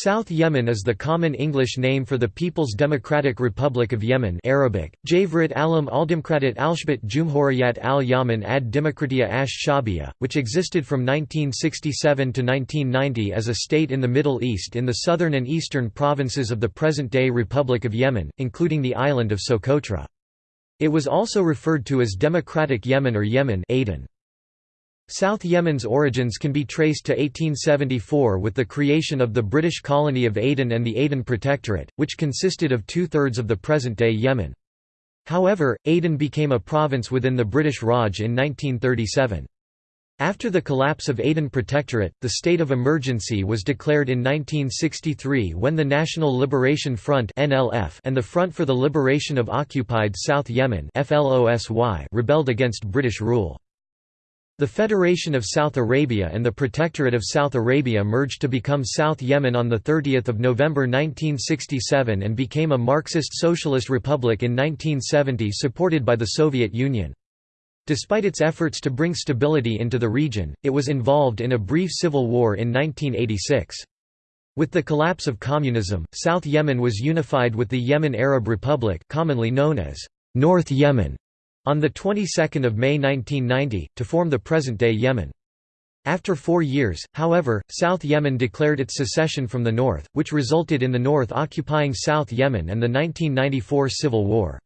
South Yemen is the common English name for the People's Democratic Republic of Yemen Arabic, Javrit alam al-Dimkratit alshbat Jumhuriyat al-Yaman ad Demokratia ash Shabia, which existed from 1967 to 1990 as a state in the Middle East in the southern and eastern provinces of the present-day Republic of Yemen, including the island of Socotra. It was also referred to as Democratic Yemen or Yemen Aden. South Yemen's origins can be traced to 1874 with the creation of the British colony of Aden and the Aden Protectorate, which consisted of two-thirds of the present-day Yemen. However, Aden became a province within the British Raj in 1937. After the collapse of Aden Protectorate, the state of emergency was declared in 1963 when the National Liberation Front and the Front for the Liberation of Occupied South Yemen rebelled against British rule. The Federation of South Arabia and the Protectorate of South Arabia merged to become South Yemen on 30 November 1967 and became a Marxist Socialist Republic in 1970 supported by the Soviet Union. Despite its efforts to bring stability into the region, it was involved in a brief civil war in 1986. With the collapse of communism, South Yemen was unified with the Yemen Arab Republic commonly known as North Yemen on the 22nd of May 1990 to form the present-day Yemen. After four years, however, South Yemen declared its secession from the north, which resulted in the north occupying South Yemen and the 1994 civil war.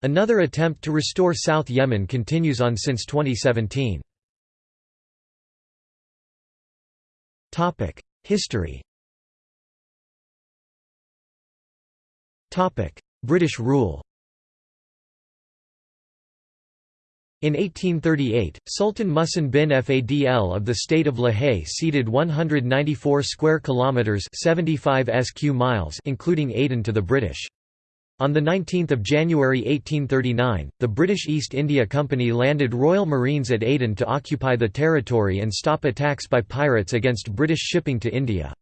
Another attempt to restore South Yemen continues on since 2017. History British rule In 1838, Sultan Muhsin bin Fadl of the state of Lahej ceded 194 square kilometers (75 sq miles), including Aden to the British. On 19 January 1839, the British East India Company landed Royal Marines at Aden to occupy the territory and stop attacks by pirates against British shipping to India.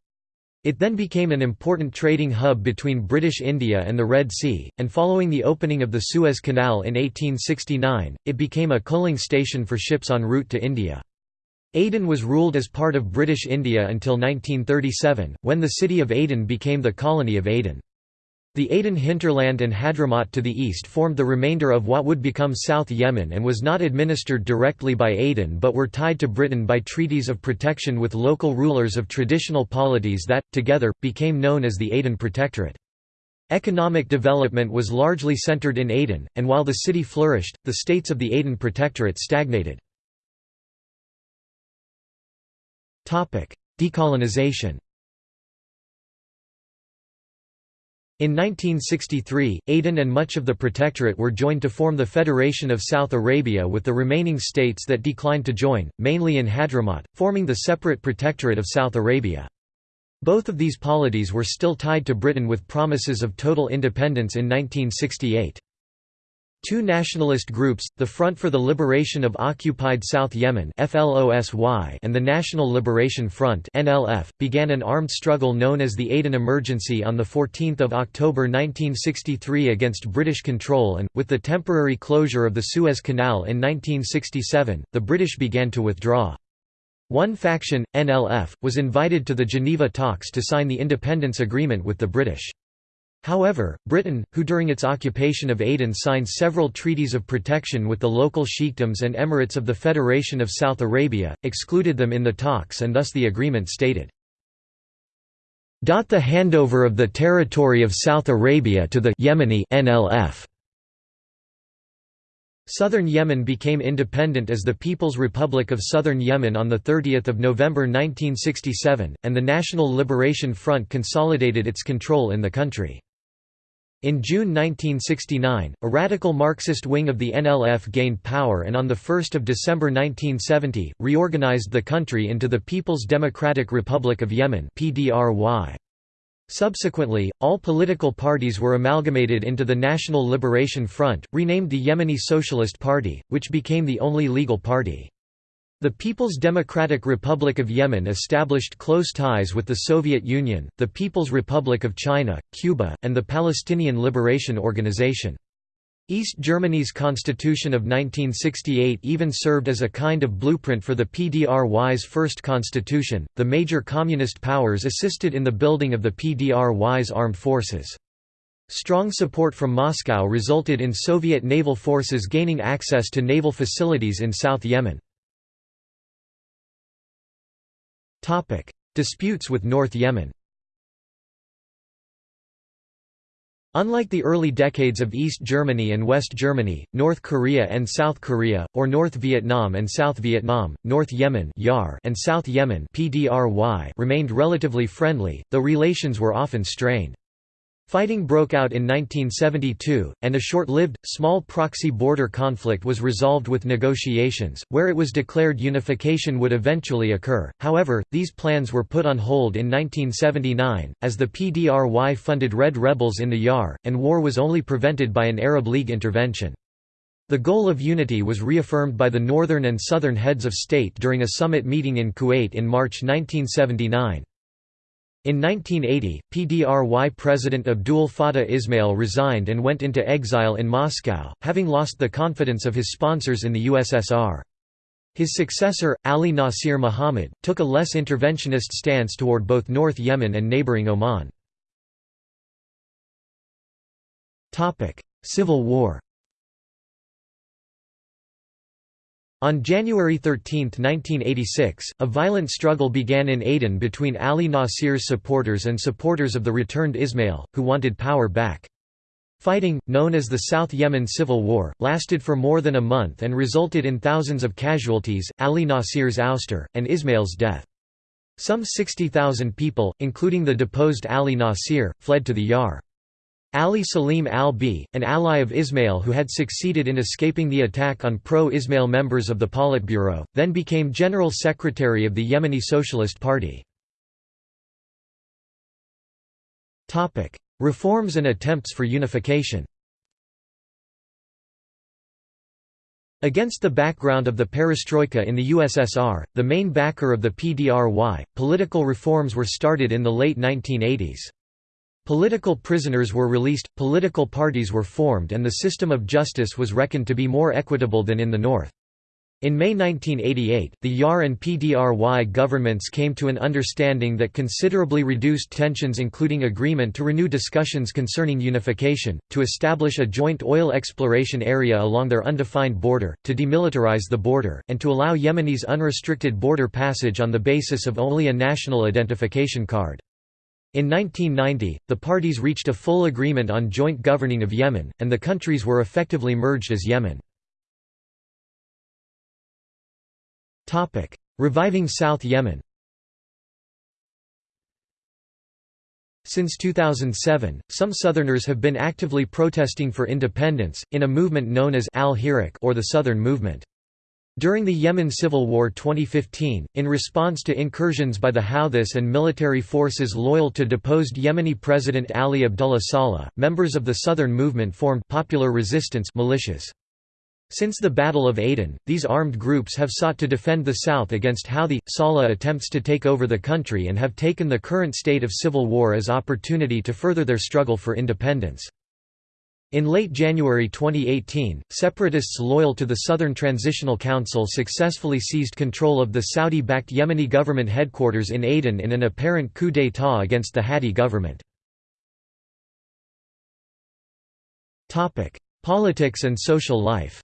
It then became an important trading hub between British India and the Red Sea, and following the opening of the Suez Canal in 1869, it became a coaling station for ships en route to India. Aden was ruled as part of British India until 1937, when the city of Aden became the colony of Aden. The Aden hinterland and Hadramaut to the east formed the remainder of what would become South Yemen and was not administered directly by Aden but were tied to Britain by treaties of protection with local rulers of traditional polities that, together, became known as the Aden Protectorate. Economic development was largely centered in Aden, and while the city flourished, the states of the Aden Protectorate stagnated. Decolonization In 1963, Aden and much of the Protectorate were joined to form the Federation of South Arabia with the remaining states that declined to join, mainly in Hadramaut, forming the separate Protectorate of South Arabia. Both of these polities were still tied to Britain with promises of total independence in 1968. Two nationalist groups, the Front for the Liberation of Occupied South Yemen and the National Liberation Front began an armed struggle known as the Aden Emergency on 14 October 1963 against British control and, with the temporary closure of the Suez Canal in 1967, the British began to withdraw. One faction, NLF, was invited to the Geneva talks to sign the independence agreement with the British. However, Britain, who during its occupation of Aden signed several treaties of protection with the local sheikdoms and emirates of the Federation of South Arabia, excluded them in the talks and thus the agreement stated, the handover of the territory of South Arabia to the Yemeni NLF. Southern Yemen became independent as the People's Republic of Southern Yemen on 30 November 1967, and the National Liberation Front consolidated its control in the country. In June 1969, a radical Marxist wing of the NLF gained power and on 1 December 1970, reorganized the country into the People's Democratic Republic of Yemen Subsequently, all political parties were amalgamated into the National Liberation Front, renamed the Yemeni Socialist Party, which became the only legal party. The People's Democratic Republic of Yemen established close ties with the Soviet Union, the People's Republic of China, Cuba, and the Palestinian Liberation Organization. East Germany's constitution of 1968 even served as a kind of blueprint for the PDRY's first constitution. The major communist powers assisted in the building of the PDRY's armed forces. Strong support from Moscow resulted in Soviet naval forces gaining access to naval facilities in South Yemen. Disputes with North Yemen Unlike the early decades of East Germany and West Germany, North Korea and South Korea, or North Vietnam and South Vietnam, North Yemen and South Yemen remained relatively friendly, though relations were often strained. Fighting broke out in 1972, and a short-lived, small proxy border conflict was resolved with negotiations, where it was declared unification would eventually occur. However, these plans were put on hold in 1979, as the PDRY funded Red rebels in the YAR, and war was only prevented by an Arab League intervention. The goal of unity was reaffirmed by the northern and southern heads of state during a summit meeting in Kuwait in March 1979. In 1980, PDRY President Abdul Fattah Ismail resigned and went into exile in Moscow, having lost the confidence of his sponsors in the USSR. His successor, Ali Nasir Muhammad, took a less interventionist stance toward both North Yemen and neighboring Oman. Civil War On January 13, 1986, a violent struggle began in Aden between Ali Nasir's supporters and supporters of the returned Ismail, who wanted power back. Fighting, known as the South Yemen Civil War, lasted for more than a month and resulted in thousands of casualties, Ali Nasir's ouster, and Ismail's death. Some 60,000 people, including the deposed Ali Nasir, fled to the Yar. Ali Salim al-B, an ally of Ismail who had succeeded in escaping the attack on pro-Ismail members of the Politburo, then became General Secretary of the Yemeni Socialist Party. Reforms and attempts for unification Against the background of the perestroika in the USSR, the main backer of the PDRY, political reforms were started in the late 1980s. Political prisoners were released, political parties were formed and the system of justice was reckoned to be more equitable than in the North. In May 1988, the YAR and PDRY governments came to an understanding that considerably reduced tensions including agreement to renew discussions concerning unification, to establish a joint oil exploration area along their undefined border, to demilitarize the border, and to allow Yemenis unrestricted border passage on the basis of only a national identification card. In 1990, the parties reached a full agreement on joint governing of Yemen, and the countries were effectively merged as Yemen. Reviving South Yemen Since 2007, some Southerners have been actively protesting for independence, in a movement known as Al-Hirak or the Southern Movement. During the Yemen Civil War 2015, in response to incursions by the Houthis and military forces loyal to deposed Yemeni President Ali Abdullah Saleh, members of the Southern Movement formed popular resistance militias. Since the Battle of Aden, these armed groups have sought to defend the South against Houthi, Saleh attempts to take over the country and have taken the current state of civil war as opportunity to further their struggle for independence. In late January 2018, separatists loyal to the Southern Transitional Council successfully seized control of the Saudi-backed Yemeni government headquarters in Aden in an apparent coup d'état against the Hadi government. Politics and social life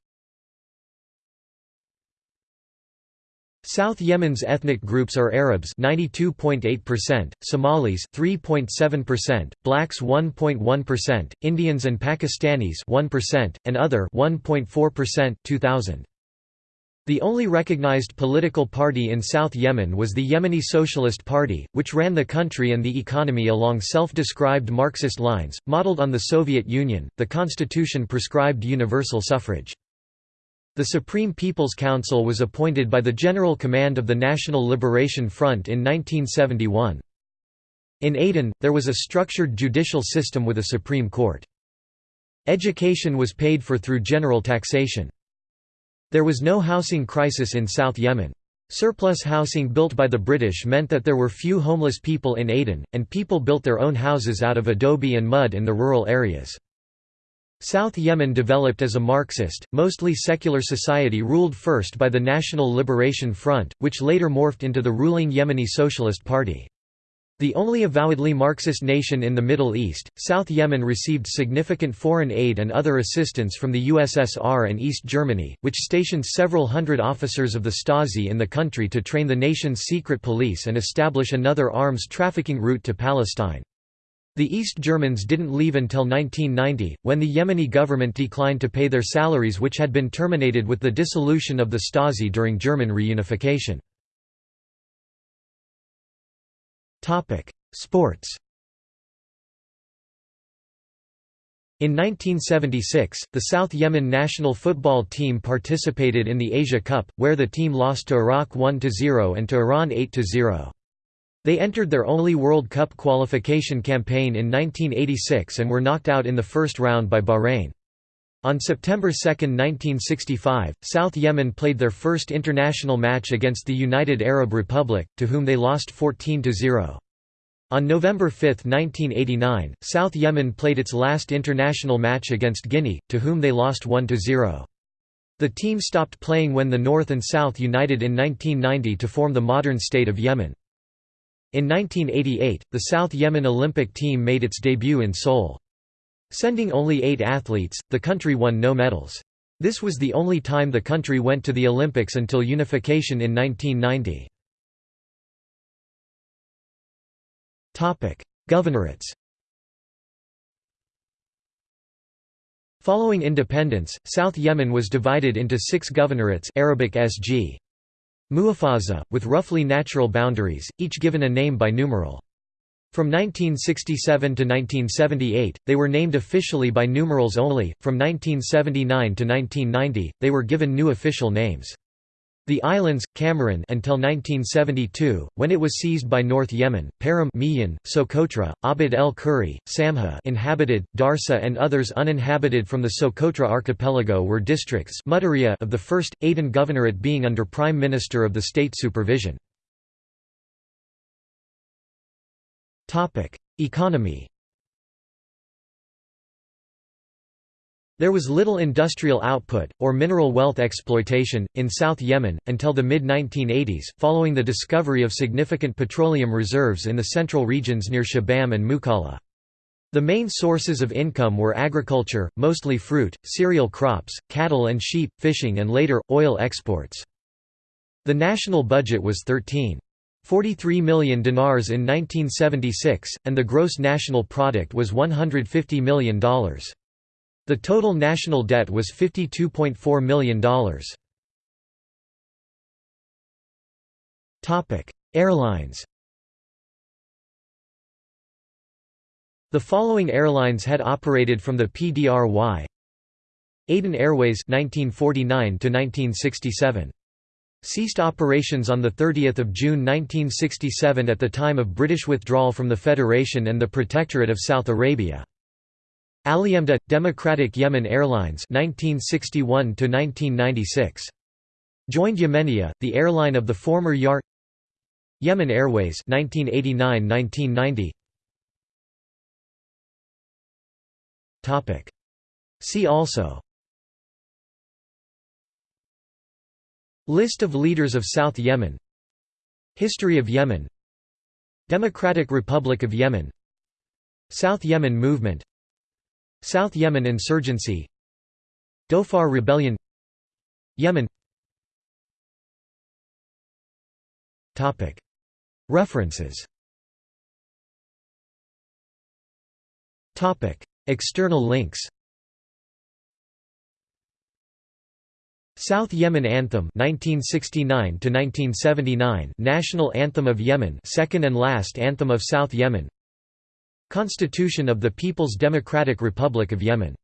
South Yemen's ethnic groups are Arabs 92.8%, Somalis 3.7%, blacks 1.1%, Indians and Pakistanis 1%, and other 1.4% 2000. The only recognized political party in South Yemen was the Yemeni Socialist Party, which ran the country and the economy along self-described Marxist lines, modeled on the Soviet Union. The constitution prescribed universal suffrage. The Supreme People's Council was appointed by the General Command of the National Liberation Front in 1971. In Aden, there was a structured judicial system with a Supreme Court. Education was paid for through general taxation. There was no housing crisis in South Yemen. Surplus housing built by the British meant that there were few homeless people in Aden, and people built their own houses out of adobe and mud in the rural areas. South Yemen developed as a Marxist, mostly secular society ruled first by the National Liberation Front, which later morphed into the ruling Yemeni Socialist Party. The only avowedly Marxist nation in the Middle East, South Yemen received significant foreign aid and other assistance from the USSR and East Germany, which stationed several hundred officers of the Stasi in the country to train the nation's secret police and establish another arms trafficking route to Palestine. The East Germans didn't leave until 1990, when the Yemeni government declined to pay their salaries which had been terminated with the dissolution of the Stasi during German reunification. Sports In 1976, the South Yemen national football team participated in the Asia Cup, where the team lost to Iraq 1–0 and to Iran 8–0. They entered their only World Cup qualification campaign in 1986 and were knocked out in the first round by Bahrain. On September 2, 1965, South Yemen played their first international match against the United Arab Republic, to whom they lost 14–0. On November 5, 1989, South Yemen played its last international match against Guinea, to whom they lost 1–0. The team stopped playing when the North and South united in 1990 to form the modern state of Yemen. In 1988, the South Yemen Olympic team made its debut in Seoul. Sending only eight athletes, the country won no medals. This was the only time the country went to the Olympics until unification in 1990. Governorates Following independence, South Yemen was divided into six governorates Arabic SG. Muhafaza, with roughly natural boundaries, each given a name by numeral. From 1967 to 1978, they were named officially by numerals only, from 1979 to 1990, they were given new official names. The islands, Kamaran until 1972, when it was seized by North Yemen, Miyan, Socotra, Abd el Kuri, Samha inhabited, Darsa and others uninhabited from the Socotra archipelago were districts of the first, Aden Governorate being under Prime Minister of the state supervision. Economy There was little industrial output, or mineral wealth exploitation, in South Yemen, until the mid-1980s, following the discovery of significant petroleum reserves in the central regions near Shibam and Mukalla. The main sources of income were agriculture, mostly fruit, cereal crops, cattle and sheep, fishing and later, oil exports. The national budget was 13.43 million dinars in 1976, and the gross national product was $150 million. The total national debt was $52.4 million. Airlines The following airlines had operated from the PDRY Aden Airways 1949 1967 ceased operations on 30 June 1967 at the time of British withdrawal from the Federation and the Protectorate of South Arabia. Alyemda Democratic Yemen Airlines 1961 to 1996 joined Yemenia the airline of the former YAR Yemen Airways 1989-1990 topic. See also. List of leaders of South Yemen. History of Yemen. Democratic Republic of Yemen. South Yemen Movement South Yemen insurgency Dhofar rebellion Yemen. References. External links. South Yemen Anthem 1969 to 1979 National Anthem of Yemen second and last anthem of South Yemen Constitution of the People's Democratic Republic of Yemen